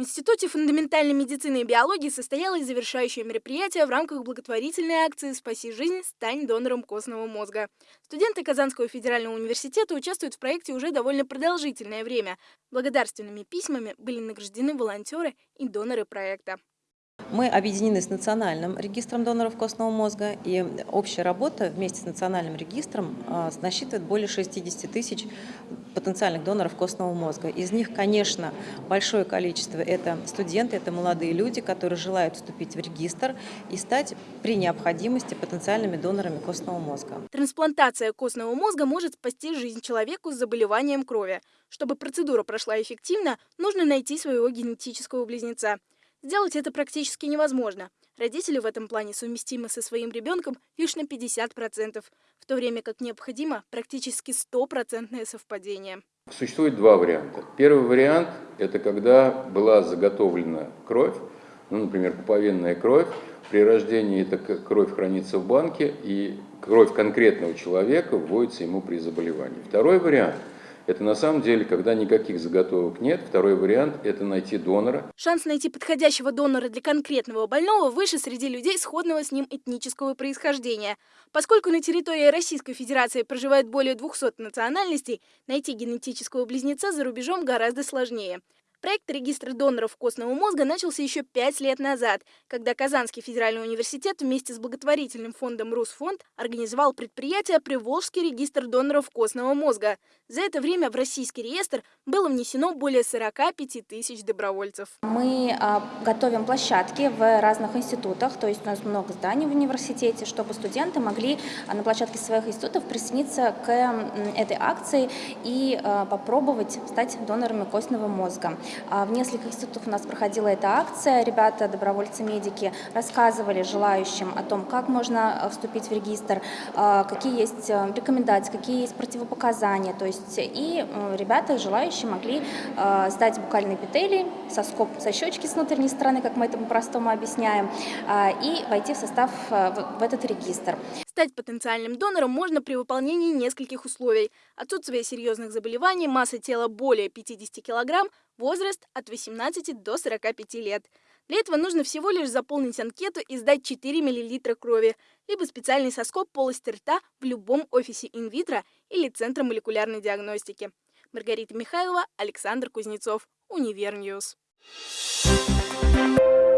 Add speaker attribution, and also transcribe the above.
Speaker 1: В Институте фундаментальной медицины и биологии состоялось завершающее мероприятие в рамках благотворительной акции «Спаси жизнь, стань донором костного мозга». Студенты Казанского федерального университета участвуют в проекте уже довольно продолжительное время. Благодарственными письмами были награждены волонтеры и доноры проекта.
Speaker 2: Мы объединены с Национальным регистром доноров костного мозга, и общая работа вместе с Национальным регистром а, насчитывает более 60 тысяч потенциальных доноров костного мозга. Из них, конечно, большое количество – это студенты, это молодые люди, которые желают вступить в регистр и стать при необходимости потенциальными донорами костного мозга.
Speaker 1: Трансплантация костного мозга может спасти жизнь человеку с заболеванием крови. Чтобы процедура прошла эффективно, нужно найти своего генетического близнеца. Сделать это практически невозможно. Родители в этом плане совместимы со своим ребенком лишь на 50%, в то время как необходимо практически стопроцентное совпадение.
Speaker 3: Существует два варианта. Первый вариант – это когда была заготовлена кровь, ну, например, пуповинная кровь. При рождении эта кровь хранится в банке, и кровь конкретного человека вводится ему при заболевании. Второй вариант – это на самом деле, когда никаких заготовок нет. Второй вариант – это найти донора.
Speaker 1: Шанс найти подходящего донора для конкретного больного выше среди людей сходного с ним этнического происхождения. Поскольку на территории Российской Федерации проживает более 200 национальностей, найти генетического близнеца за рубежом гораздо сложнее. Проект регистра доноров костного мозга начался еще пять лет назад, когда Казанский федеральный университет вместе с благотворительным фондом «Русфонд» организовал предприятие «Приволжский регистр доноров костного мозга». За это время в российский реестр было внесено более 45 тысяч добровольцев.
Speaker 4: Мы а, готовим площадки в разных институтах, то есть у нас много зданий в университете, чтобы студенты могли а, на площадке своих институтов присоединиться к этой акции и а, попробовать стать донорами костного мозга. А, в нескольких институтах у нас проходила эта акция. Ребята, добровольцы-медики, рассказывали желающим о том, как можно а, вступить в регистр, а, какие есть рекомендации, какие есть противопоказания. То есть и ребята, желающие, могли сдать букальные эпителий, соскоб со щечки с внутренней стороны, как мы это по-простому объясняем, и войти в состав в этот регистр.
Speaker 1: Стать потенциальным донором можно при выполнении нескольких условий. Отсутствие серьезных заболеваний, масса тела более 50 кг, возраст от 18 до 45 лет. Для этого нужно всего лишь заполнить анкету и сдать 4 мл крови, либо специальный соскоб полости рта в любом офисе Инвитро или Центра молекулярной диагностики. Маргарита Михайлова, Александр Кузнецов, Univer News. Thank you.